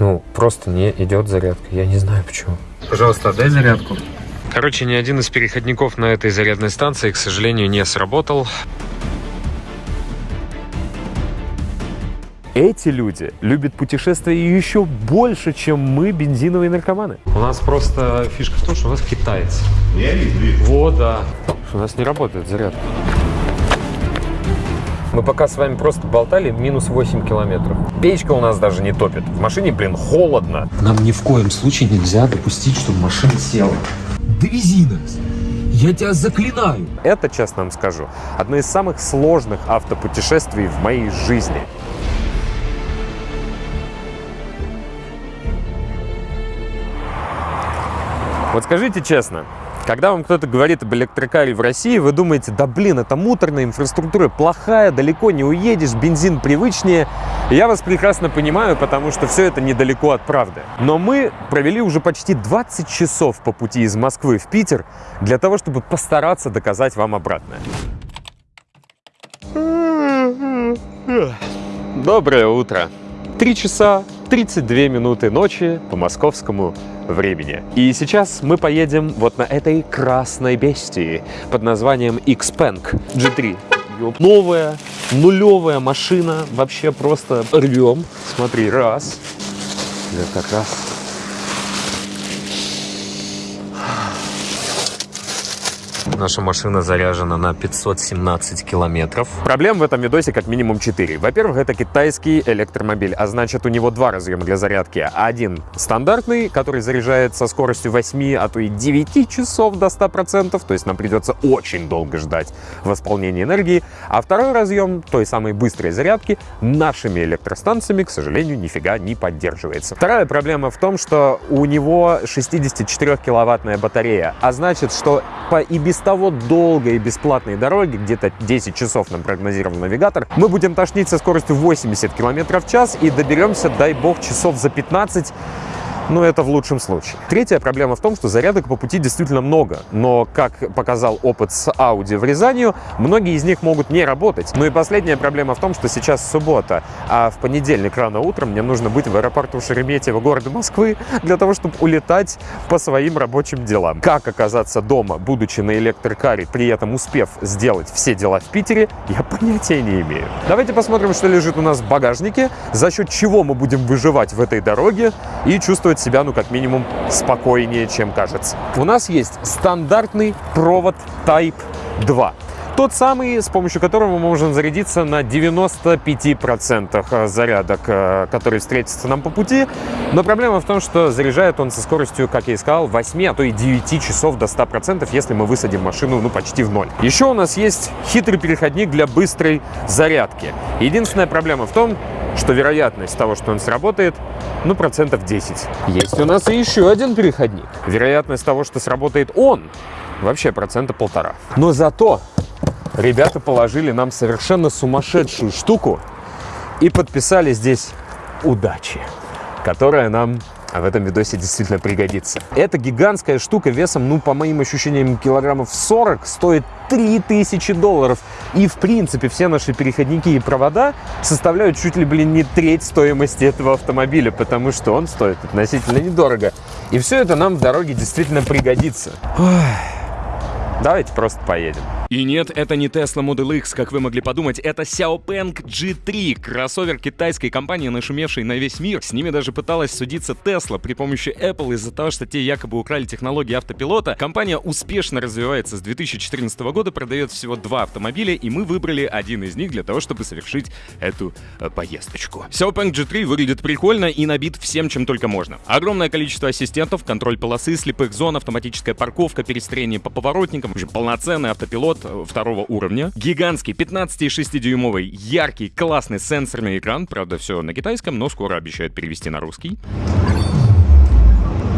Ну, просто не идет зарядка. Я не знаю почему. Пожалуйста, отдай зарядку. Короче, ни один из переходников на этой зарядной станции, к сожалению, не сработал. Эти люди любят путешествия еще больше, чем мы, бензиновые наркоманы. У нас просто фишка в том, что у нас китаец. Я вижу. Вот, да. У нас не работает зарядка. Мы пока с вами просто болтали минус 8 километров. Печка у нас даже не топит. В машине, блин, холодно. Нам ни в коем случае нельзя допустить, чтобы машина села. Довези нас. Я тебя заклинаю. Это, честно вам скажу, одно из самых сложных автопутешествий в моей жизни. Вот скажите честно, когда вам кто-то говорит об электрокаре в России, вы думаете, да блин, это муторная инфраструктура плохая, далеко не уедешь, бензин привычнее. Я вас прекрасно понимаю, потому что все это недалеко от правды. Но мы провели уже почти 20 часов по пути из Москвы в Питер для того, чтобы постараться доказать вам обратное. Доброе утро. Три часа 32 минуты ночи по московскому времени. И сейчас мы поедем вот на этой красной бестии под названием Xpeng G3. Новая, нулевая машина, вообще просто рвем. Смотри, раз. Как раз Наша машина заряжена на 517 километров. Проблем в этом видосе как минимум 4. Во-первых, это китайский электромобиль, а значит у него два разъема для зарядки. Один стандартный, который заряжает со скоростью 8, а то и 9 часов до 100%, то есть нам придется очень долго ждать восполнения энергии. А второй разъем той самой быстрой зарядки нашими электростанциями, к сожалению, нифига не поддерживается. Вторая проблема в том, что у него 64-киловаттная батарея, а значит, что по и без того долгой и бесплатной дороги, где-то 10 часов нам прогнозировал навигатор, мы будем тошнить со скоростью 80 км в час и доберемся, дай бог, часов за 15 но это в лучшем случае. Третья проблема в том, что зарядок по пути действительно много, но, как показал опыт с Audi в Рязани, многие из них могут не работать. Ну и последняя проблема в том, что сейчас суббота, а в понедельник рано утром мне нужно быть в аэропорту Шереметьево города Москвы для того, чтобы улетать по своим рабочим делам. Как оказаться дома, будучи на электрокаре, при этом успев сделать все дела в Питере, я понятия не имею. Давайте посмотрим, что лежит у нас в багажнике, за счет чего мы будем выживать в этой дороге и чувствовать чувствовать себя, ну, как минимум, спокойнее, чем кажется. У нас есть стандартный провод Type 2. Тот самый, с помощью которого мы можем зарядиться на 95% зарядок, э, которые встретятся нам по пути. Но проблема в том, что заряжает он со скоростью, как я и сказал, 8, а то и 9 часов до 100%, если мы высадим машину ну, почти в ноль. Еще у нас есть хитрый переходник для быстрой зарядки. Единственная проблема в том, что вероятность того, что он сработает, ну, процентов 10. Есть у нас и еще один переходник. Вероятность того, что сработает он, вообще процента полтора. Но зато ребята положили нам совершенно сумасшедшую штуку и подписали здесь удачи, которая нам в этом видосе действительно пригодится. Эта гигантская штука весом, ну, по моим ощущениям, килограммов 40, стоит 3000 долларов. И, в принципе, все наши переходники и провода составляют чуть ли, блин, не треть стоимости этого автомобиля, потому что он стоит относительно недорого. И все это нам в дороге действительно пригодится. Ой. Давайте просто поедем. И нет, это не Tesla Model X, как вы могли подумать, это Xiaopeng G3, кроссовер китайской компании, нашумевшей на весь мир. С ними даже пыталась судиться Tesla при помощи Apple из-за того, что те якобы украли технологии автопилота. Компания успешно развивается с 2014 года, продает всего два автомобиля, и мы выбрали один из них для того, чтобы совершить эту э, поездочку. Xiaopeng G3 выглядит прикольно и набит всем, чем только можно. Огромное количество ассистентов, контроль полосы, слепых зон, автоматическая парковка, перестроение по поворотникам, уже полноценный автопилот, пилот второго уровня. Гигантский 15,6-дюймовый, яркий, классный сенсорный экран. Правда, все на китайском, но скоро обещают перевести на русский.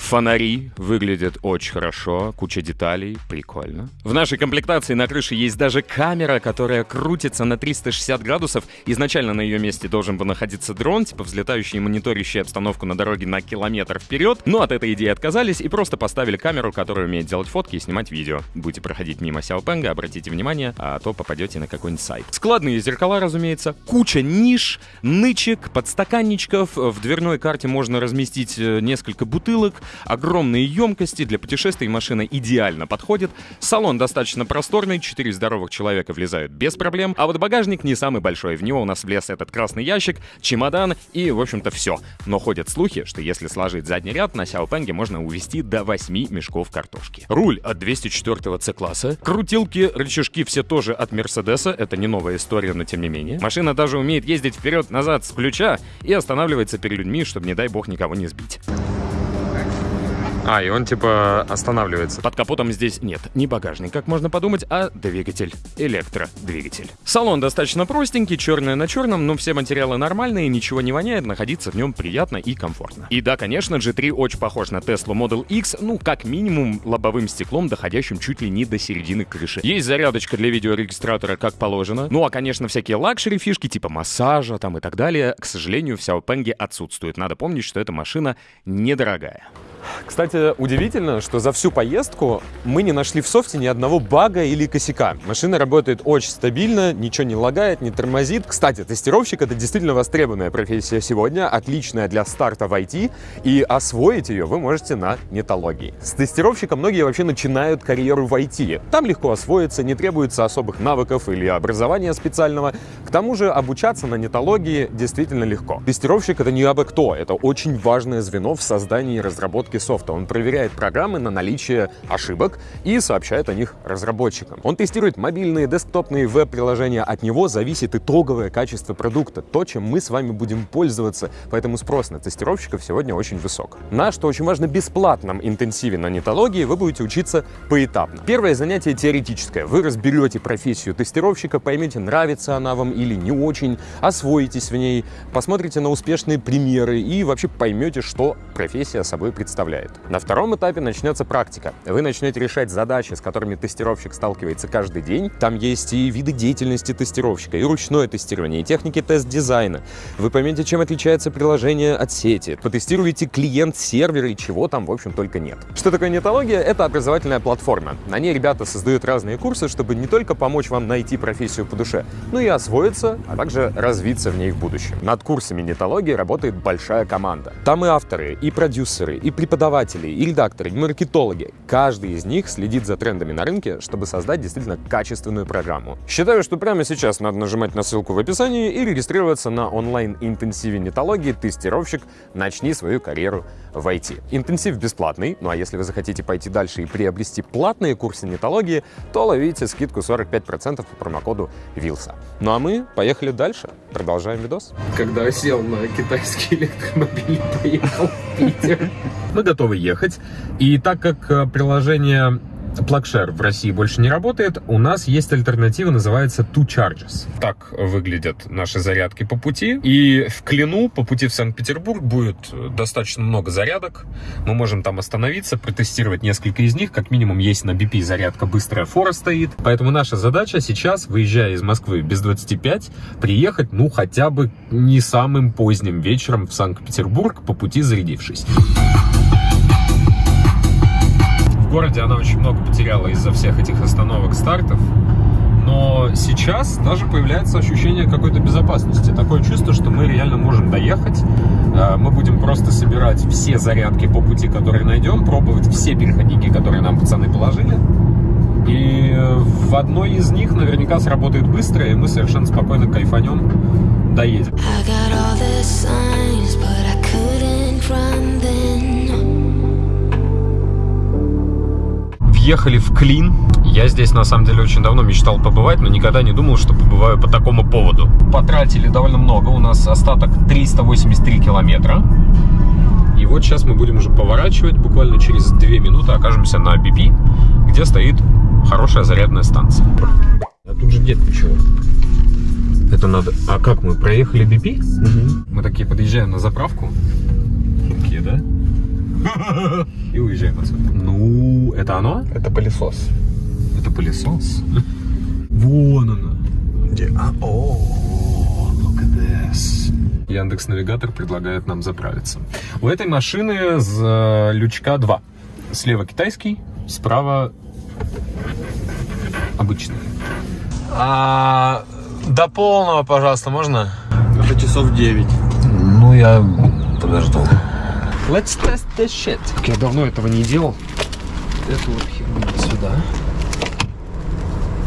Фонари выглядят очень хорошо, куча деталей, прикольно. В нашей комплектации на крыше есть даже камера, которая крутится на 360 градусов. Изначально на ее месте должен был находиться дрон, типа взлетающий и мониторящий обстановку на дороге на километр вперед. Но от этой идеи отказались и просто поставили камеру, которая умеет делать фотки и снимать видео. Будете проходить мимо Сяопенга, обратите внимание, а то попадете на какой-нибудь сайт. Складные зеркала, разумеется, куча ниш, нычек, подстаканничков. В дверной карте можно разместить э, несколько бутылок, огромные емкости. Для путешествий машина идеально подходит. Салон достаточно просторный, 4 здоровых человека влезают без проблем. А вот багажник не самый большой. В него у нас влез этот красный ящик, чемодан и, в общем-то, все. Но ходят слухи, что если сложить задний ряд, на Сяопенге можно увезти до 8 мешков картошки. Руль от 204 C-класса. Крутилки, рычажки все тоже от Мерседеса. Это не новая история, но тем не менее. Машина даже умеет ездить вперед-назад с ключа и останавливается перед людьми, чтобы, не дай бог, никого не сбить. А, и он типа останавливается. Под капотом здесь нет ни багажник, как можно подумать, а двигатель. Электродвигатель. Салон достаточно простенький, черное на черном, но все материалы нормальные, ничего не воняет, находиться в нем приятно и комфортно. И да, конечно, G3 очень похож на Tesla Model X, ну, как минимум, лобовым стеклом, доходящим чуть ли не до середины крыши. Есть зарядочка для видеорегистратора, как положено. Ну, а, конечно, всякие luxury фишки, типа массажа там и так далее, к сожалению, в Xiaopeng отсутствуют. Надо помнить, что эта машина недорогая. Кстати, удивительно, что за всю поездку мы не нашли в софте ни одного бага или косяка. Машина работает очень стабильно, ничего не лагает, не тормозит. Кстати, тестировщик — это действительно востребованная профессия сегодня, отличная для старта в IT, и освоить ее вы можете на нетологии. С тестировщика многие вообще начинают карьеру в IT. Там легко освоиться, не требуется особых навыков или образования специального. К тому же обучаться на нетологии действительно легко. Тестировщик — это не абы кто, это очень важное звено в создании и разработке софта. Он проверяет программы на наличие ошибок и сообщает о них разработчикам. Он тестирует мобильные, десктопные веб-приложения. От него зависит итоговое качество продукта, то, чем мы с вами будем пользоваться. Поэтому спрос на тестировщиков сегодня очень высок. На, что очень важно, бесплатном интенсиве на нетологии вы будете учиться поэтапно. Первое занятие теоретическое. Вы разберете профессию тестировщика, поймете, нравится она вам или не очень, освоитесь в ней, посмотрите на успешные примеры и вообще поймете, что профессия собой представляет представляет. На втором этапе начнется практика. Вы начнете решать задачи, с которыми тестировщик сталкивается каждый день. Там есть и виды деятельности тестировщика, и ручное тестирование, и техники тест-дизайна. Вы поймете, чем отличается приложение от сети. Потестируете клиент-сервер и чего там, в общем, только нет. Что такое нетология? Это образовательная платформа. На ней ребята создают разные курсы, чтобы не только помочь вам найти профессию по душе, но и освоиться, а также развиться в ней в будущем. Над курсами нетологии работает большая команда. Там и авторы, и продюсеры, и преподаватели, и редакторы, и маркетологи. Каждый из них следит за трендами на рынке, чтобы создать действительно качественную программу. Считаю, что прямо сейчас надо нажимать на ссылку в описании и регистрироваться на онлайн-интенсиве нетологии «Тестировщик. Начни свою карьеру в IT». Интенсив бесплатный, ну а если вы захотите пойти дальше и приобрести платные курсы нетологии, то ловите скидку 45% по промокоду ВИЛСа. Ну а мы поехали дальше. Продолжаем видос. Когда сел на китайский электромобиль поехал в Питер. Мы готовы ехать. И так как э, приложение PlugShare в России больше не работает, у нас есть альтернатива, называется Two Charges. Так выглядят наши зарядки по пути. И в Клину по пути в Санкт-Петербург будет достаточно много зарядок. Мы можем там остановиться, протестировать несколько из них. Как минимум есть на BP зарядка быстрая фора стоит. Поэтому наша задача сейчас, выезжая из Москвы без 25, приехать, ну, хотя бы не самым поздним вечером в Санкт-Петербург, по пути зарядившись. В городе она очень много потеряла из-за всех этих остановок, стартов. Но сейчас даже появляется ощущение какой-то безопасности. Такое чувство, что мы реально можем доехать. Э, мы будем просто собирать все зарядки по пути, которые найдем, пробовать все переходники, которые нам пацаны положили. И в одной из них наверняка сработает быстро, и мы совершенно спокойно кайфанем, доедем. Въехали в Клин. Я здесь, на самом деле, очень давно мечтал побывать, но никогда не думал, что побываю по такому поводу. Потратили довольно много. У нас остаток 383 километра. И вот сейчас мы будем уже поворачивать. Буквально через 2 минуты окажемся на BP, где стоит хорошая зарядная станция. А тут же нет ничего. Это надо... А как мы проехали BP? Угу. Мы такие подъезжаем на заправку. Такие, да? И уезжаем отсюда. Ну, это оно? Это пылесос. Это пылесос? Вон оно. Где? А, о, look at this. Яндекс Навигатор предлагает нам заправиться. У этой машины с э, лючка 2. Слева китайский, справа обычный. А до полного, пожалуйста, можно? Это часов 9. Ну, я подожду. Let's test this shit. Я давно этого не делал. Эту вот херню сюда.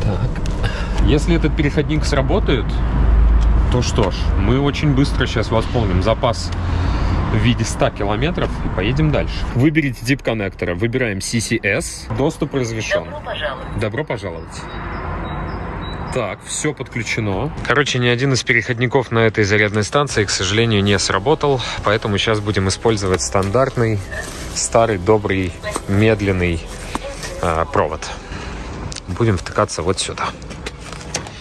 Так. Если этот переходник сработает, то что ж, мы очень быстро сейчас восполним запас в виде 100 километров и поедем дальше. Выберите тип коннектора. Выбираем CCS. Доступ разрешен. Добро пожаловать. Добро пожаловать. Так, все подключено. Короче, ни один из переходников на этой зарядной станции, к сожалению, не сработал, поэтому сейчас будем использовать стандартный, старый, добрый, медленный э, провод. Будем втыкаться вот сюда.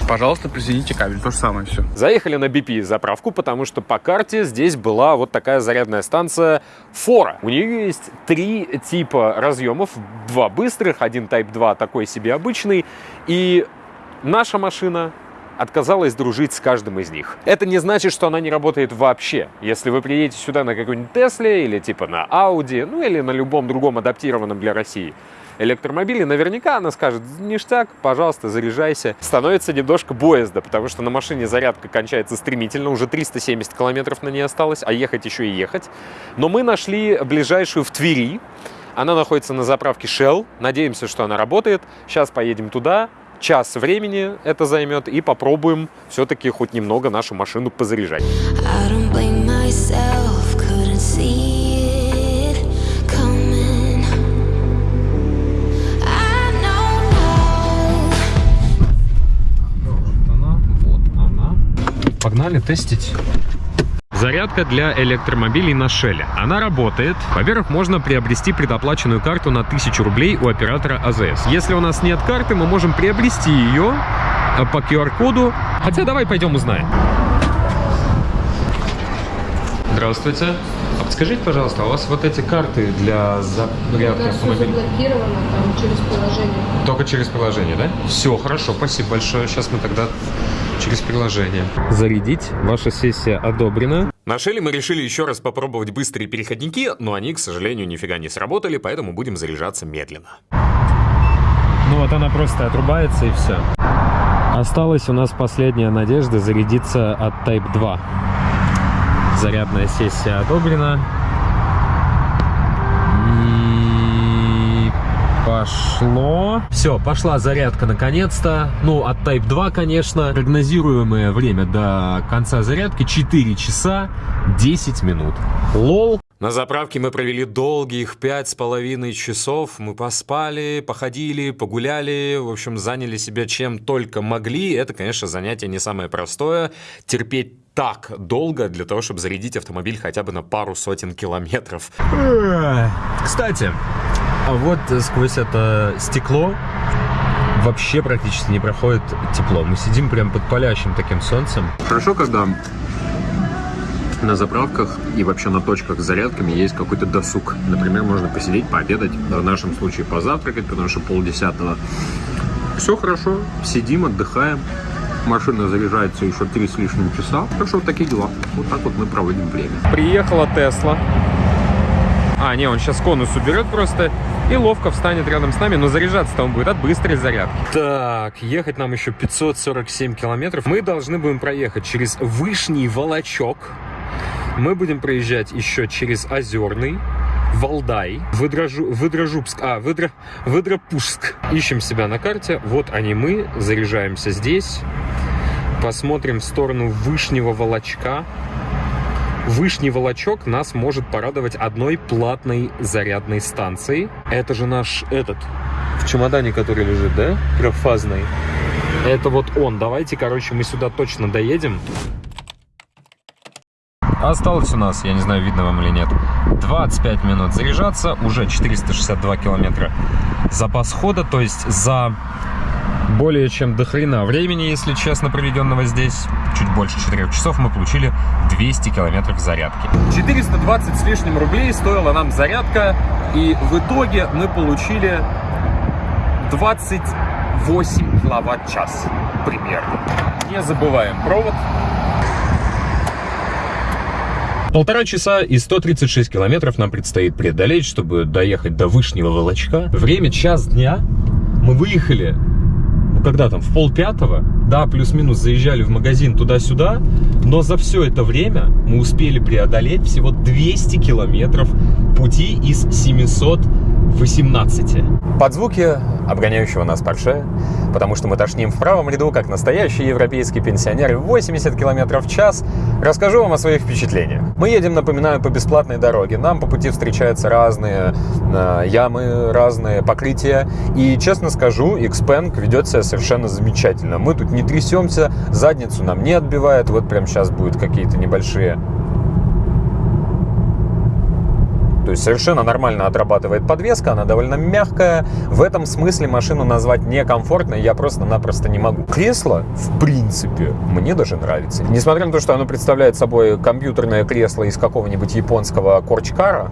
Пожалуйста, присоедините кабель. То же самое все. Заехали на BP заправку, потому что по карте здесь была вот такая зарядная станция Фора. У нее есть три типа разъемов. Два быстрых, один Type 2 такой себе обычный. И наша машина отказалась дружить с каждым из них. Это не значит, что она не работает вообще. Если вы приедете сюда на какой-нибудь Тесле или типа на Audi, ну или на любом другом адаптированном для России электромобиле, наверняка она скажет, ништяк, пожалуйста, заряжайся. Становится немножко боязда, потому что на машине зарядка кончается стремительно, уже 370 километров на ней осталось, а ехать еще и ехать. Но мы нашли ближайшую в Твери, она находится на заправке Shell, надеемся, что она работает. Сейчас поедем туда, час времени это займет, и попробуем все-таки хоть немного нашу машину позаряжать. Погнали тестить. Зарядка для электромобилей на Шеле. Она работает. Во-первых, можно приобрести предоплаченную карту на 1000 рублей у оператора АЗС. Если у нас нет карты, мы можем приобрести ее э, по QR-коду. Хотя давай пойдем узнаем. Здравствуйте. Подскажите, пожалуйста, а у вас вот эти карты для зарядки Да, все автомобиля? заблокировано там через приложение. Только через приложение, да? Все, хорошо, спасибо большое. Сейчас мы тогда через приложение. Зарядить. Ваша сессия одобрена. На Шеле мы решили еще раз попробовать быстрые переходники, но они, к сожалению, нифига не сработали, поэтому будем заряжаться медленно. Ну вот она просто отрубается и все. Осталась у нас последняя надежда зарядиться от Type 2. Зарядная сессия одобрена. И пошло. Все, пошла зарядка наконец-то. Ну, от Type 2, конечно. Прогнозируемое время до конца зарядки 4 часа 10 минут. Лол. На заправке мы провели долгих пять с половиной часов. Мы поспали, походили, погуляли, в общем, заняли себя чем только могли. Это, конечно, занятие не самое простое. Терпеть так долго для того, чтобы зарядить автомобиль хотя бы на пару сотен километров. Кстати, а вот сквозь это стекло вообще практически не проходит тепло. Мы сидим прям под палящим таким солнцем. Хорошо, когда на заправках и вообще на точках с зарядками есть какой-то досуг. Например, можно посидеть, пообедать, в нашем случае позавтракать, потому что полдесятого. Все хорошо, сидим, отдыхаем. Машина заряжается еще три с лишним часа. Так что вот такие дела. Вот так вот мы проводим время. Приехала Тесла. А, не, он сейчас конус уберет просто и ловко встанет рядом с нами, но заряжаться-то он будет от быстрой зарядки. Так, ехать нам еще 547 километров. Мы должны будем проехать через Вышний Волочок. Мы будем проезжать еще через Озерный, Валдай, Выдрожу, Выдрожубск, а, Выдро, Выдропушск. Ищем себя на карте. Вот они мы, заряжаемся здесь. Посмотрим в сторону Вышнего Волочка. Вышний Волочок нас может порадовать одной платной зарядной станцией. Это же наш этот, в чемодане, который лежит, да? Трехфазный. Это вот он. Давайте, короче, мы сюда точно доедем. Осталось у нас, я не знаю, видно вам или нет, 25 минут заряжаться, уже 462 километра запас хода, то есть за более чем до хрена времени, если честно, проведенного здесь, чуть больше 4 часов, мы получили 200 километров зарядки. 420 с лишним рублей стоила нам зарядка, и в итоге мы получили 28 киловатт-час примерно. Не забываем провод. Полтора часа и 136 километров нам предстоит преодолеть, чтобы доехать до Вышнего Волочка. Время час дня. Мы выехали, ну когда там, в пол пятого. Да, плюс-минус заезжали в магазин туда-сюда. Но за все это время мы успели преодолеть всего 200 километров пути из 718. Под звуки обгоняющего нас Порше, потому что мы тошним в правом ряду, как настоящие европейские пенсионеры, 80 км в час, расскажу вам о своих впечатлениях. Мы едем, напоминаю, по бесплатной дороге. Нам по пути встречаются разные э, ямы, разные покрытия. И, честно скажу, Xpeng ведет себя совершенно замечательно. Мы тут не трясемся, задницу нам не отбивает. Вот прямо сейчас будут какие-то небольшие то есть совершенно нормально отрабатывает подвеска, она довольно мягкая. В этом смысле машину назвать некомфортной я просто-напросто не могу. Кресло, в принципе, мне даже нравится. Несмотря на то, что оно представляет собой компьютерное кресло из какого-нибудь японского корчкара,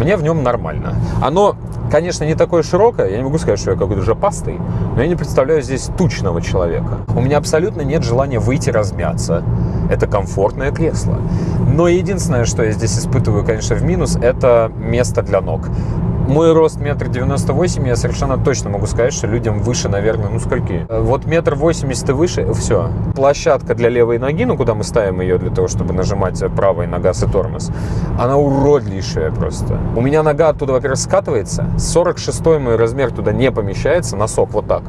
мне в нем нормально. Оно, конечно, не такое широкое, я не могу сказать, что я какой-то жопастый, но я не представляю здесь тучного человека. У меня абсолютно нет желания выйти размяться. Это комфортное кресло. Но единственное, что я здесь испытываю, конечно, в минус, это место для ног. Мой рост метр девяносто восемь, я совершенно точно могу сказать, что людям выше, наверное, ну скольки? Вот метр восемьдесят и выше, все. Площадка для левой ноги, ну куда мы ставим ее для того, чтобы нажимать правой на газ и тормоз, она уродливейшая просто. У меня нога оттуда, во-первых, скатывается, 46 мой размер туда не помещается, носок вот так.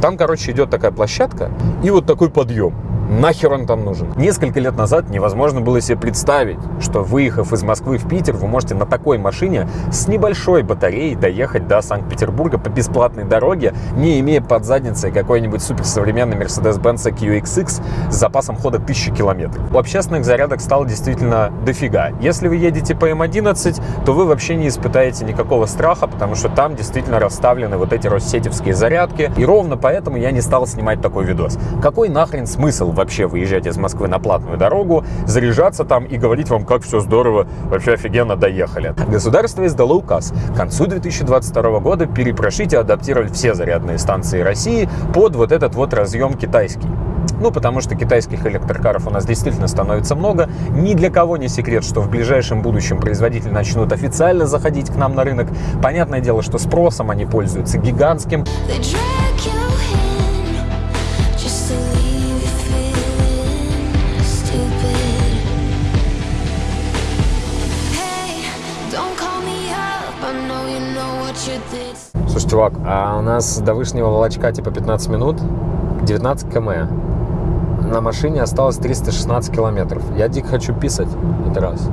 Там, короче, идет такая площадка и вот такой подъем. Нахер он там нужен? Несколько лет назад невозможно было себе представить, что выехав из Москвы в Питер, вы можете на такой машине с небольшой батареей доехать до Санкт-Петербурга по бесплатной дороге, не имея под задницей какой-нибудь суперсовременный Mercedes-Benz QXX с запасом хода 1000 километров. У общественных зарядок стало действительно дофига. Если вы едете по М11, то вы вообще не испытаете никакого страха, потому что там действительно расставлены вот эти россетевские зарядки. И ровно поэтому я не стал снимать такой видос. Какой нахрен смысл вообще выезжать из Москвы на платную дорогу, заряжаться там и говорить вам, как все здорово, вообще офигенно доехали. Государство издало указ. К концу 2022 года перепрошить и адаптировать все зарядные станции России под вот этот вот разъем китайский. Ну, потому что китайских электрокаров у нас действительно становится много. Ни для кого не секрет, что в ближайшем будущем производители начнут официально заходить к нам на рынок. Понятное дело, что спросом они пользуются гигантским. They Слушай, чувак, а у нас до Вышнего Волочка типа 15 минут, 19 км. На машине осталось 316 километров. Я дико хочу писать, это раз.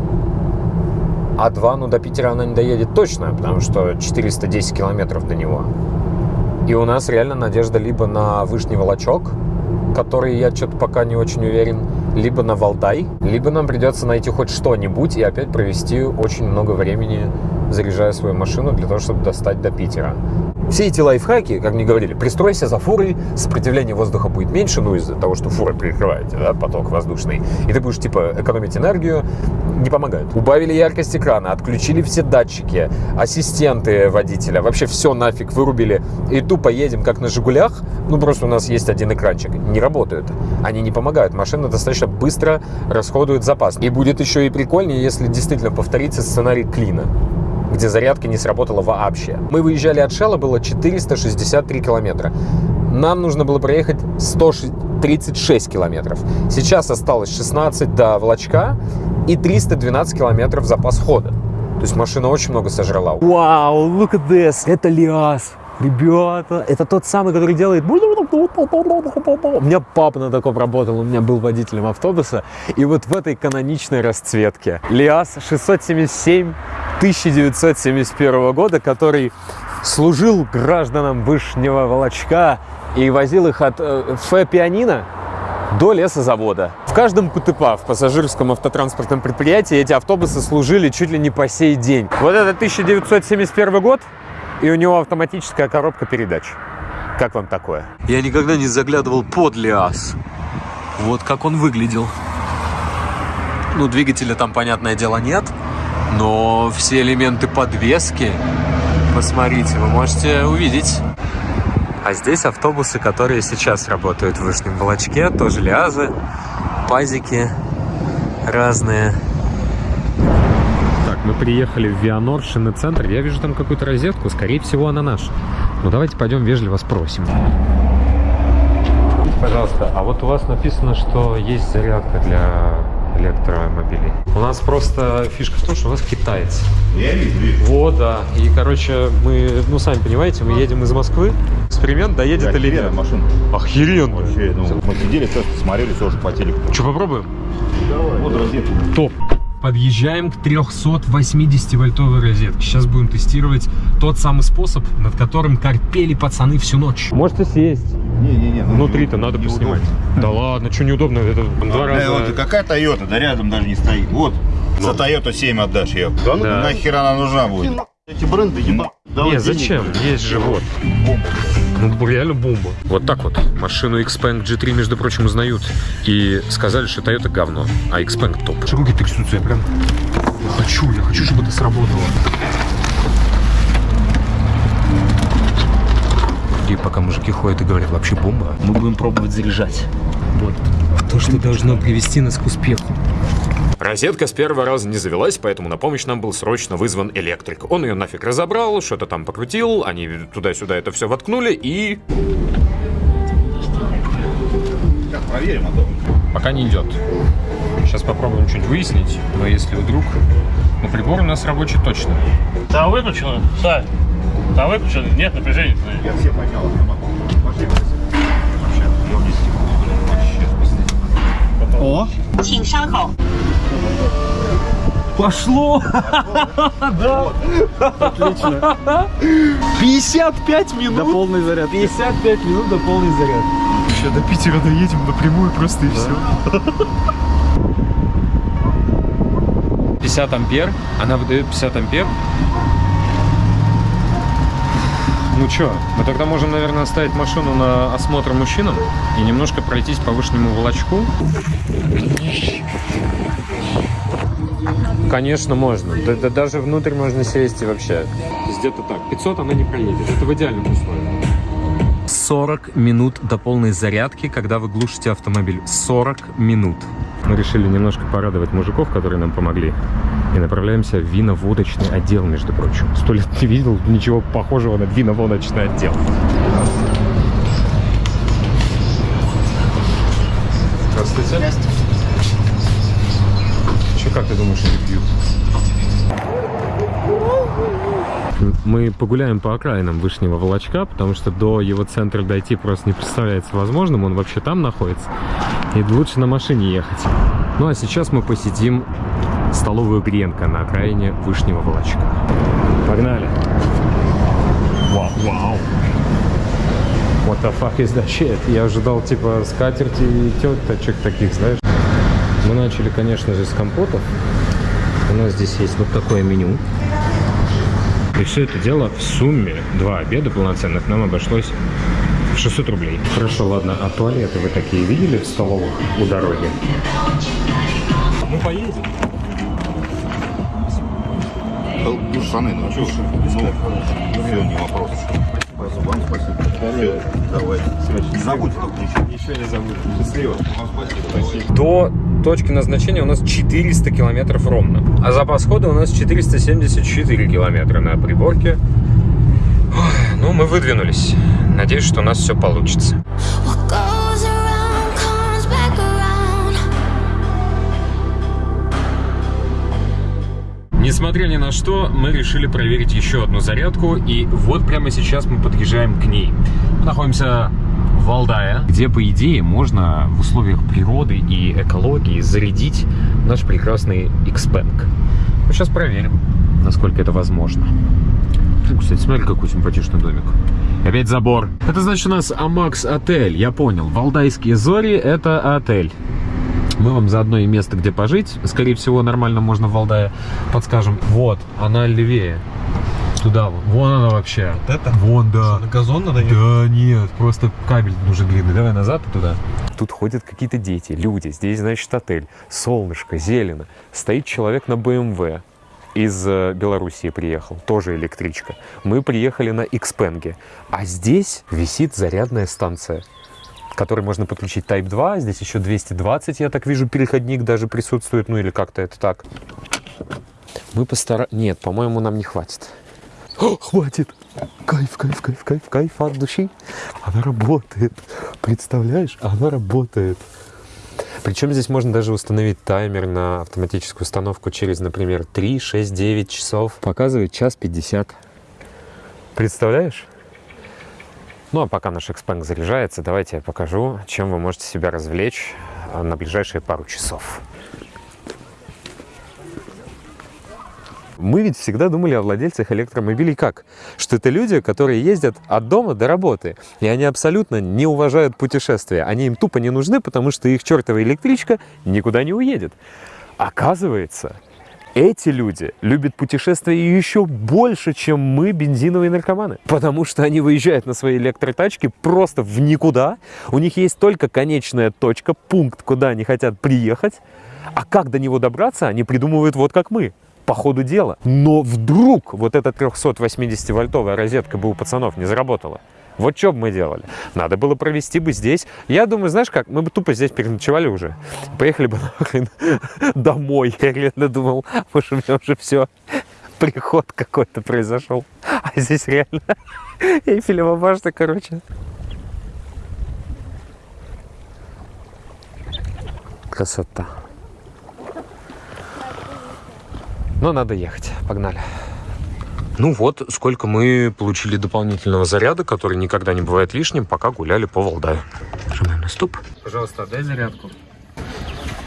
А два, ну до Питера она не доедет точно, потому что 410 километров до него. И у нас реально надежда либо на Вышний Волочок, который я что-то пока не очень уверен, либо на Валдай, либо нам придется найти хоть что-нибудь и опять провести очень много времени, заряжая свою машину для того, чтобы достать до Питера. Все эти лайфхаки, как мне говорили, пристройся за фурой, сопротивление воздуха будет меньше, ну из-за того, что фура перекрываете, да, поток воздушный, и ты будешь, типа, экономить энергию, не помогают. Убавили яркость экрана, отключили все датчики, ассистенты водителя, вообще все нафиг вырубили, и тупо едем, как на «Жигулях», ну просто у нас есть один экранчик, не работают. Они не помогают, машина достаточно быстро расходует запас. И будет еще и прикольнее, если действительно повторится сценарий Клина где зарядка не сработала вообще. Мы выезжали от Шелла, было 463 километра. Нам нужно было проехать 136 километров. Сейчас осталось 16 до Волочка и 312 километров запас хода. То есть машина очень много сожрала. Вау, look at this! Это Лиас. Ребята, это тот самый, который делает... У меня папа на таком работал, у меня был водителем автобуса. И вот в этой каноничной расцветке. Лиас 677 1971 года, который служил гражданам Вышнего Волочка и возил их от э, Ф пианино до лесозавода. В каждом КТП, в пассажирском автотранспортном предприятии, эти автобусы служили чуть ли не по сей день. Вот это 1971 год, и у него автоматическая коробка передач Как вам такое? Я никогда не заглядывал под Лиас. Вот как он выглядел. Ну, двигателя там, понятное дело, нет. Но все элементы подвески, посмотрите, вы можете увидеть. А здесь автобусы, которые сейчас работают в Вышнем Волочке, тоже лиазы, пазики разные. Мы приехали в Вианор, центр. Я вижу там какую-то розетку, скорее всего, она наша. Ну, давайте пойдем вежливо спросим. Пожалуйста, а вот у вас написано, что есть зарядка для электромобилей. У нас просто фишка в том, что у нас китаец. Я вижу. Вот, да. И, короче, мы, ну, сами понимаете, мы едем из Москвы. Эксперимент доедет или Охеренная нет. машина. Охеренно. Вообще, ну, мы сидели, просто смотрели тоже по телеку. Что, попробуем? Вот розетка. Топ. Подъезжаем к 380-вольтовой розетке. Сейчас будем тестировать тот самый способ, над которым корпели пацаны всю ночь. Можете сесть. Не-не-не. ну, Внутри-то надо неудобно. поснимать. Да ладно, что неудобно? Это два Да, раза... вот какая Toyota, да рядом даже не стоит. Вот, за Toyota 7 отдашь ее. Да ну Да. нахер она нужна будет? Эти бренды ебать. Не, зачем? Есть же вот. Ну, реально бомба. Вот так вот. Машину Xpeng G3, между прочим, узнают. И сказали, что Toyota говно, а Xpeng топ. Что руки трясутся? Я прям хочу, я хочу, чтобы это сработало. И пока мужики ходят и говорят, вообще бомба, мы будем пробовать заряжать. Вот. То, что должно привести нас к успеху. Розетка с первого раза не завелась, поэтому на помощь нам был срочно вызван электрик. Он ее нафиг разобрал, что-то там покрутил, они туда-сюда это все воткнули и... Сейчас проверим, а то. Пока не идет. Сейчас попробуем что-нибудь выяснить, но если вдруг... Ну, прибор у нас рабочий точно. Там выключено, Сань. Там выключено, нет напряжения. Я все поднял, я могу. Пошли, Борис. Вообще, я вниз Вообще, о! Пошло! Да! Отлично! 55 минут! До полный заряд. 55 минут до полный заряд. Еще до Питера доедем напрямую просто и все. 50 ампер, она выдает 50 ампер, ну чё, мы тогда можем, наверное, оставить машину на осмотр мужчинам и немножко пройтись по вышнему волочку. Конечно, можно. Да, да даже внутрь можно сесть и вообще. Где-то так. 500 она не проедет. Это в идеальном условии. 40 минут до полной зарядки, когда вы глушите автомобиль. 40 минут. Мы решили немножко порадовать мужиков, которые нам помогли. И направляемся в вино-водочный отдел, между прочим. Сто лет не видел ничего похожего на вино-водочный отдел. Здравствуйте. Че, как ты думаешь, они Мы погуляем по окраинам Вышнего Волочка, потому что до его центра дойти просто не представляется возможным. Он вообще там находится. И лучше на машине ехать. Ну а сейчас мы посетим столовую Гренка на окраине Вышнего Волочка. Погнали! Вау, вау! What the fuck is that shit? Я ожидал типа скатерти и теточек таких, знаешь. Мы начали, конечно же, с компотов. У нас здесь есть вот такое меню. И все это дело в сумме, два обеда полноценных, нам обошлось в 600 рублей. Хорошо, ладно, а туалеты вы такие видели в столовых у дороги? Мы поедем. Ну, штаны, ну, что Ну, все, не вопрос. Вам спасибо. Все, давай. Не забудь только ничего. Еще не забудь. Счастливо. Вам спасибо. До точки назначения у нас 400 километров ровно. А запас хода у нас 474 километра на приборке. Ой, Ну, мы выдвинулись. Надеюсь, что у нас все получится. Несмотря ни на что, мы решили проверить еще одну зарядку, и вот прямо сейчас мы подъезжаем к ней. Мы находимся в Валдае, где, по идее, можно в условиях природы и экологии зарядить наш прекрасный Xpeng. Мы сейчас проверим, насколько это возможно. Фу, Кстати, смотри, какой симпатичный домик. Опять забор. Это значит у нас Амакс отель, я понял. Валдайские зори — это отель. Мы вам заодно и место, где пожить. Скорее всего, нормально можно в Валдае подскажем. Вот, она левее. Туда, вон она вообще. Вот это? Вон, да. На газон надо ехать? Да нет, просто кабель нужен длинный. Давай назад и туда. Тут ходят какие-то дети, люди. Здесь, значит, отель. Солнышко, зелено. Стоит человек на БМВ. Из э, Белоруссии приехал, тоже электричка. Мы приехали на Xpeng. А здесь висит зарядная станция, к которой можно подключить Type 2. Здесь еще 220, я так вижу, переходник даже присутствует. Ну или как-то это так. Мы постара... Нет, по-моему, нам не хватит. О, хватит! Кайф, кайф, кайф, кайф, кайф от души. Она работает. Представляешь? Она работает. Причем здесь можно даже установить таймер на автоматическую установку через, например, 3, 6, 9 часов. Показывает час 50. Представляешь? Ну а пока наш Xpeng заряжается, давайте я покажу, чем вы можете себя развлечь а, на ближайшие пару часов. Мы ведь всегда думали о владельцах электромобилей как? Что это люди, которые ездят от дома до работы. И они абсолютно не уважают путешествия. Они им тупо не нужны, потому что их чертова электричка никуда не уедет. Оказывается, эти люди любят путешествия еще больше, чем мы, бензиновые наркоманы. Потому что они выезжают на свои электротачки просто в никуда. У них есть только конечная точка, пункт, куда они хотят приехать. А как до него добраться, они придумывают вот как мы по ходу дела. Но вдруг вот эта 380-вольтовая розетка бы у пацанов не заработала. Вот что бы мы делали? Надо было провести бы здесь. Я думаю, знаешь как, мы бы тупо здесь переночевали уже. Поехали бы нахрен домой. Я реально думал, может, у меня уже все, приход какой-то произошел. А здесь реально Эйфелева башня, короче. Красота. Но надо ехать. Погнали. Ну вот, сколько мы получили дополнительного заряда, который никогда не бывает лишним, пока гуляли по Валдаю. Нажимаем на стоп. Пожалуйста, отдай зарядку.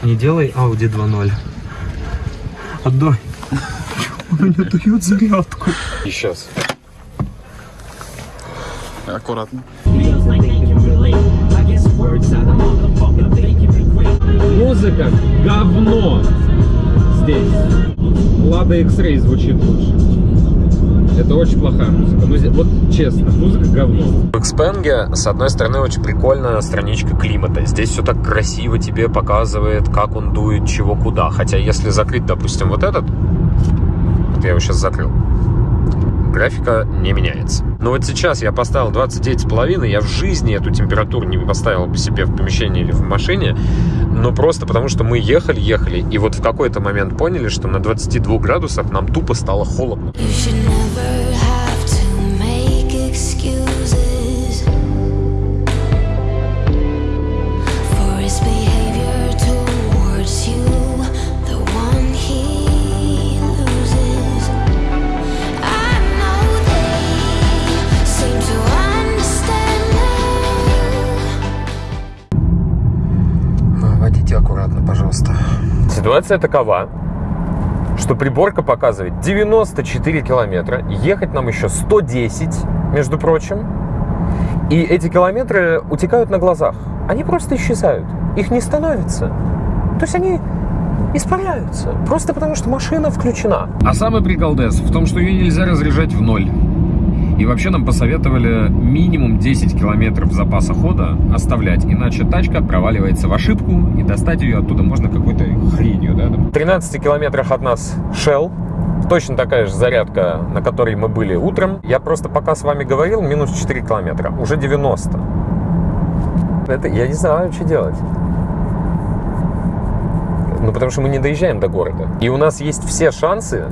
Не делай Audi 2.0. Отдай. Он не дает зарядку. И сейчас. Аккуратно. Музыка говно здесь. Лада X-Ray звучит лучше. Это очень плохая музыка. Ну, вот честно, музыка говно. В Xpeng, с одной стороны, очень прикольная страничка климата. Здесь все так красиво тебе показывает, как он дует, чего куда. Хотя, если закрыть, допустим, вот этот, вот я его сейчас закрыл, графика не меняется. Но вот сейчас я поставил 29,5, я в жизни эту температуру не поставил бы себе в помещении или в машине, но просто потому, что мы ехали, ехали, и вот в какой-то момент поняли, что на 22 градусах нам тупо стало холодно. You Ситуация такова, что приборка показывает 94 километра, ехать нам еще 110, между прочим, и эти километры утекают на глазах. Они просто исчезают, их не становится. То есть они испаряются, просто потому что машина включена. А самый приколдес в том, что ее нельзя разряжать в ноль. И вообще нам посоветовали минимум 10 километров запаса хода оставлять, иначе тачка проваливается в ошибку, и достать ее оттуда можно какой-то хренью, да? В 13 километрах от нас Shell, точно такая же зарядка, на которой мы были утром. Я просто пока с вами говорил, минус 4 километра, уже 90. Это я не знаю, что делать. Ну, потому что мы не доезжаем до города. И у нас есть все шансы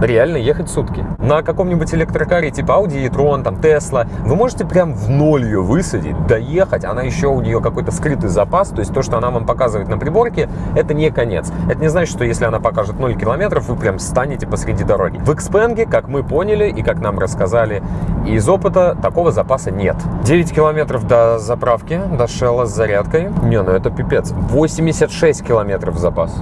реально ехать сутки. На каком-нибудь электрокаре типа Audi e-tron, там Tesla, вы можете прям в ноль ее высадить, доехать, она еще у нее какой-то скрытый запас, то есть то, что она вам показывает на приборке, это не конец. Это не значит, что если она покажет 0 километров, вы прям станете посреди дороги. В Xpeng, как мы поняли и как нам рассказали из опыта, такого запаса нет. 9 километров до заправки, до Shell с зарядкой. Не, ну это пипец. 86 километров запас.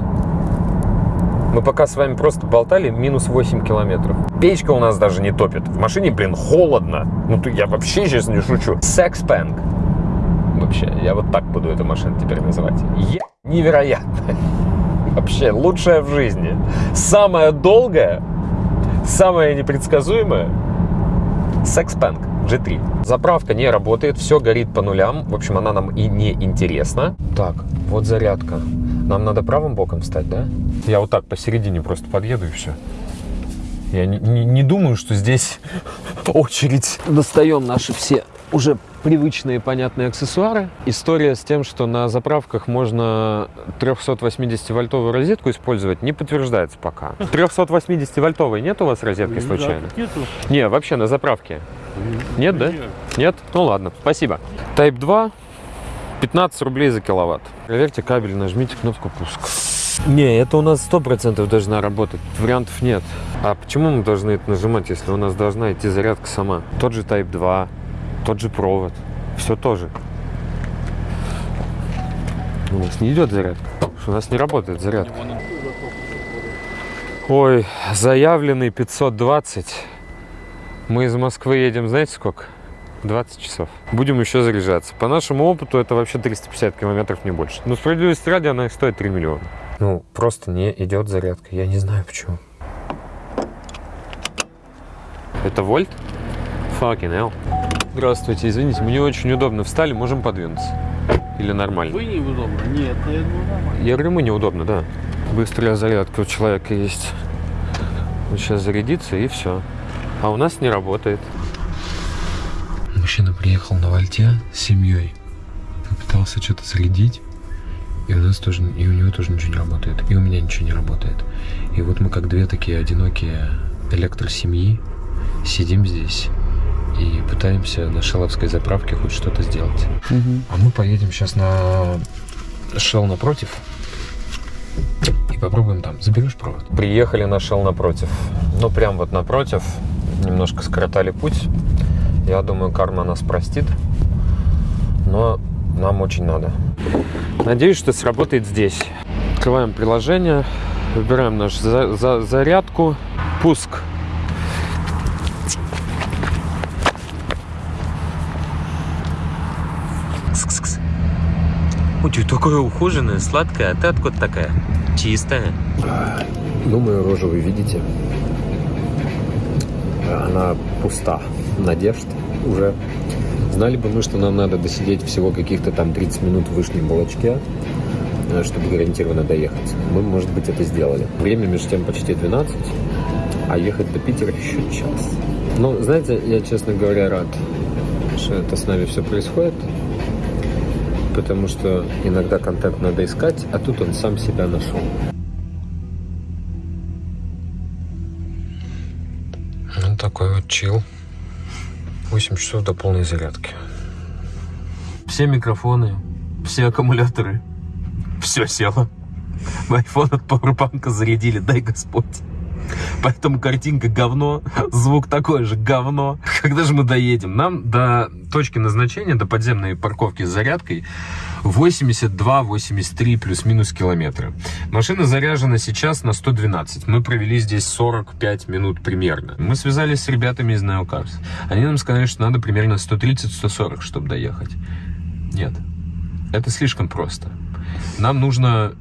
Мы пока с вами просто болтали минус 8 километров. Печка у нас даже не топит. В машине, блин, холодно. Ну, я вообще сейчас не шучу. Секспэнк. Вообще, я вот так буду эту машину теперь называть. Е... Невероятно. Вообще, лучшая в жизни. Самая долгая Самое непредсказуемое – Sexpank G3. Заправка не работает, все горит по нулям. В общем, она нам и не интересна. Так, вот зарядка. Нам надо правым боком встать, да? Я вот так посередине просто подъеду и все. Я не, не- не думаю, что здесь очередь. Достаем наши все уже привычные понятные аксессуары. История с тем, что на заправках можно 380-вольтовую розетку использовать, не подтверждается пока. 380-вольтовой нет у вас розетки случайно? Нету. Не, вообще на заправке. Нет, да? Нет? Ну ладно, спасибо. Type 2, 15 рублей за киловатт. Проверьте кабель, нажмите кнопку пуск. Не, это у нас 100% должна работать, вариантов нет. А почему мы должны это нажимать, если у нас должна идти зарядка сама? Тот же Type 2, тот же провод, все тоже. У нас не идет зарядка, у нас не работает зарядка. Ой, заявленный 520. Мы из Москвы едем, знаете сколько? 20 часов. Будем еще заряжаться. По нашему опыту это вообще 350 километров, не больше. Но справедливости ради она стоит 3 миллиона. Ну, просто не идет зарядка. Я не знаю почему. Это вольт? Fucking hell. Здравствуйте, извините, мне очень удобно. Встали, можем подвинуться. Или нормально? Вы неудобно? Нет, я думаю, нормально. Я говорю, мы неудобно, да. Быстрая зарядка у человека есть. Он сейчас зарядится и все. А у нас не работает. Мужчина приехал на вольте с семьей. Попытался что-то зарядить. И у нас тоже, и у него тоже ничего не работает. И у меня ничего не работает. И вот мы как две такие одинокие электросемьи сидим здесь и пытаемся на шелловской заправке хоть что-то сделать. А мы поедем сейчас на Shell напротив и попробуем там. Заберешь провод? Приехали на Shell напротив. Ну, прям вот напротив. Немножко скоротали путь. Я думаю, карма нас простит. Но нам очень надо. Надеюсь, что сработает здесь. Открываем приложение. Выбираем нашу за- за- зарядку. Пуск. Кс-кс-кс. Ой, ты такая ухоженная, сладкая, а ты откуда такая? Чистая. Думаю, рожу вы видите. Она пуста. Надежд уже. Знали бы мы, что нам надо досидеть всего каких-то там 30 минут в вышнем балочке, э, чтобы гарантированно доехать. Мы, может быть, это сделали. Время между тем почти 12, а ехать до Питера еще час. Ну, знаете, я, честно говоря, рад, что это с нами все происходит потому что иногда контент надо искать, а тут он сам себя нашел. Ну, такой вот чил. 8 часов до полной зарядки. Все микрофоны, все аккумуляторы, все село. Айфон от пауэрбанка зарядили, дай Господь. Поэтому картинка говно, звук такой же говно. Когда же мы доедем? Нам до точки назначения, до подземной парковки с зарядкой 82-83 плюс-минус километра. Машина заряжена сейчас на 112. Мы провели здесь 45 минут примерно. Мы связались с ребятами из Neocars. Они нам сказали, что надо примерно 130-140, чтобы доехать. Нет, это слишком просто. Нам нужно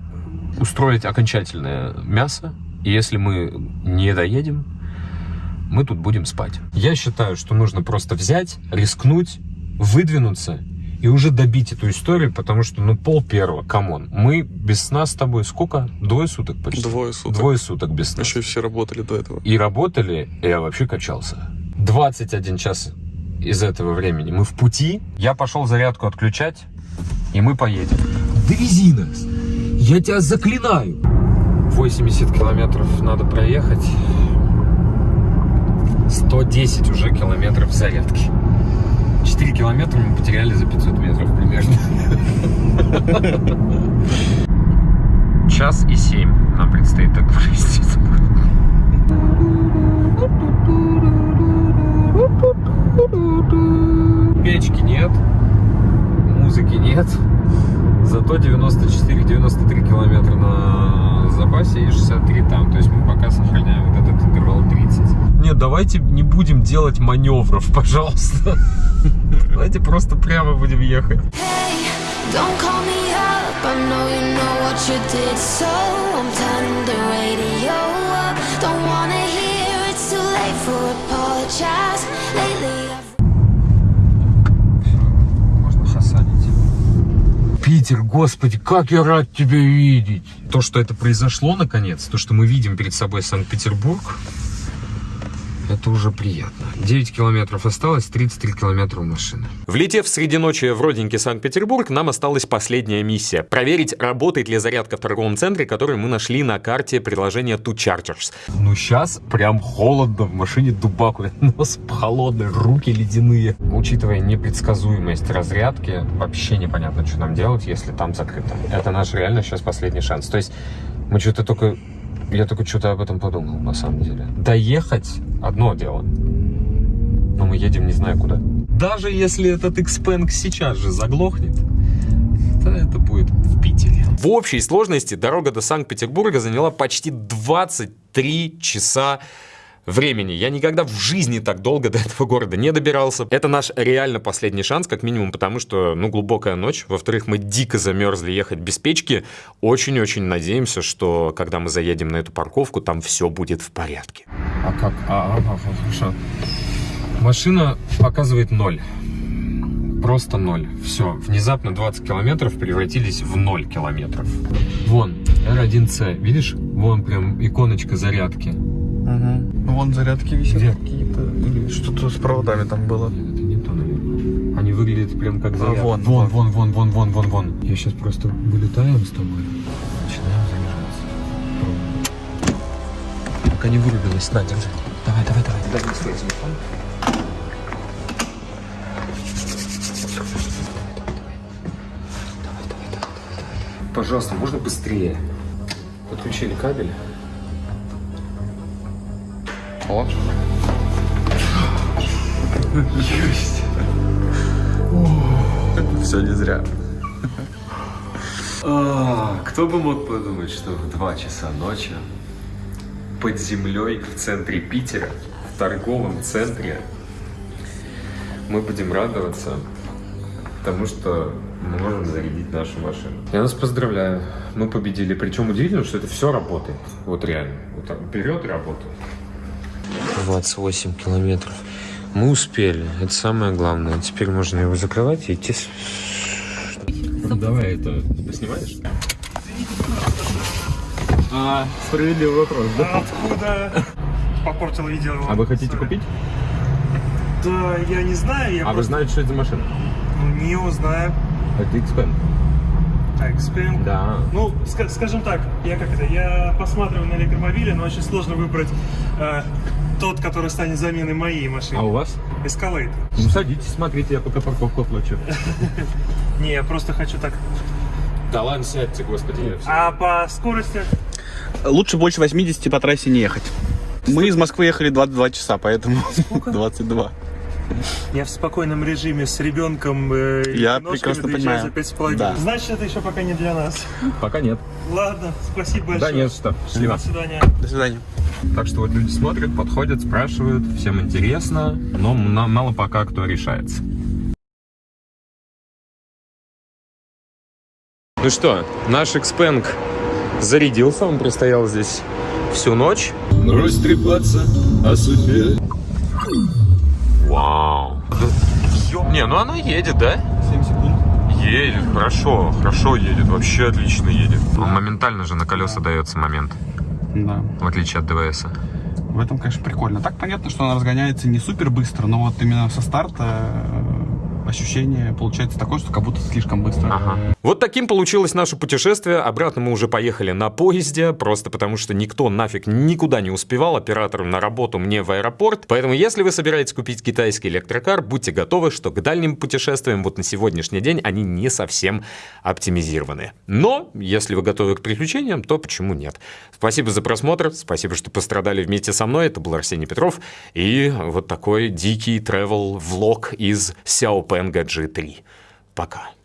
устроить окончательное мясо, и если мы не доедем, мы тут будем спать. Я считаю, что нужно просто взять, рискнуть, выдвинуться и уже добить эту историю, потому что, ну, пол первого, come on. Мы без сна с тобой сколько? Двое суток почти? Двое суток. Двое суток без сна. Еще все работали до этого. И работали, и я вообще качался. 21 час из этого времени мы в пути. Я пошел зарядку отключать, и мы поедем. Довези нас! Я тебя заклинаю! 80 километров надо проехать. 110 уже километров зарядки. 4 километра мы потеряли за 500 метров примерно. Час и 7 нам предстоит так провести. Печки нет, музыки нет, зато 94-93 километра на запасе и 63 там. То есть мы пока сохраняем вот этот интервал 30. Нет, давайте не будем делать маневров, пожалуйста. Давайте просто прямо будем ехать. Питер, господи, как я рад тебя видеть! То, что это произошло наконец, то, что мы видим перед собой Санкт-Петербург, это уже приятно. 9 километров осталось, 33 километра у машины. Влетев среди ночи в родненький Санкт-Петербург, нам осталась последняя миссия. Проверить, работает ли зарядка в торговом центре, который мы нашли на карте приложения Two Chargers. Ну, сейчас прям холодно, в машине дубаку, нос холодный, руки ледяные. Учитывая непредсказуемость разрядки, вообще непонятно, что нам делать, если там закрыто. Это наш реально сейчас последний шанс. То есть мы что-то только... Я только что-то об этом подумал, на самом деле. Доехать — одно дело. Но мы едем не знаю куда. Даже если этот Xpeng сейчас же заглохнет, то это будет в Питере. В общей сложности дорога до Санкт-Петербурга заняла почти 23 часа времени. Я никогда в жизни так долго до этого города не добирался. Это наш реально последний шанс, как минимум, потому что, ну, глубокая ночь. Во-вторых, мы дико замерзли ехать без печки. Очень-очень надеемся, что когда мы заедем на эту парковку, там все будет в порядке. А как? А, а, а, хорошо. Машина показывает ноль. Просто ноль. Все. Внезапно 20 километров превратились в 0 километров. Вон, R1C. Видишь? Вон прям иконочка зарядки. Угу. Вон зарядки висят какие-то. Или что-то с проводами там было. Нет, это не то, наверное. Они выглядят прям как А, зарядка. вон, вон, вон, вон, вон, вон, вон, вон. Я сейчас просто вылетаем с тобой. Начинаем заряжаться. Пока не вырубилась. На, держи. Давай, давай, давай. Дай мне свой телефон. Пожалуйста, можно быстрее? Подключили кабель. О. Все не зря. А, кто бы мог подумать, что в 2 часа ночи под землей в центре Питера, в торговом центре, мы будем радоваться тому, что мы можем зарядить нашу машину. Я нас поздравляю. Мы победили. Причем удивительно, что это все работает. Вот реально. Вот берет и работает. 28 километров. Мы успели. Это самое главное. Теперь можно его закрывать и идти. Давай это поснимаешь? А, справедливый вопрос, да? Откуда попортил видео? А вы хотите купить? Да, я не знаю, я А вы просто знаете, что это за машина? не узнаю. Это Xpeng. Xpeng. Да. Ну, ска- скажем так, я как это, я посматриваю на электромобили, но очень сложно выбрать э, тот, который станет заменой моей машины. А у вас? Escalade. Ну садитесь, смотрите, я пока парковку оплачу. Не, я просто хочу так. Да ладно, сядьте, господи. А по скорости? Лучше больше 80 по трассе не ехать. Мы из Москвы ехали 22 часа, поэтому 22. Я в спокойном режиме с ребенком. Э, и Я прекрасно понимаю. За. Да. Значит, это еще пока не для нас. Пока нет. Ладно, спасибо Да большое. нет, что. Счастливо. До свидания. До свидания. Так что вот люди смотрят, подходят, спрашивают, всем интересно, но мало пока кто решается. Ну что, наш Xpeng зарядился, он простоял здесь всю ночь. Брось трепаться о судьбе. Вау. Не, ну оно едет, да? 7 секунд. Едет, хорошо, хорошо едет, вообще отлично едет. Он моментально же на колеса дается момент, Да. в отличие от ДВС. В этом, конечно, прикольно. Так понятно, что она разгоняется не супер быстро, но вот именно со старта э, ощущение получается такое, что как будто слишком быстро. Вот таким получилось наше путешествие. Обратно мы уже поехали на поезде, просто потому что никто нафиг никуда не успевал, оператору на работу, мне в аэропорт. Поэтому, если вы собираетесь купить китайский электрокар, будьте готовы, что к дальним путешествиям вот на сегодняшний день они не совсем оптимизированы. Но, если вы готовы к приключениям, то почему нет? Спасибо за просмотр, спасибо, что пострадали вместе со мной. Это был Арсений Петров и вот такой дикий travel влог из Xiaopeng G3. Пока.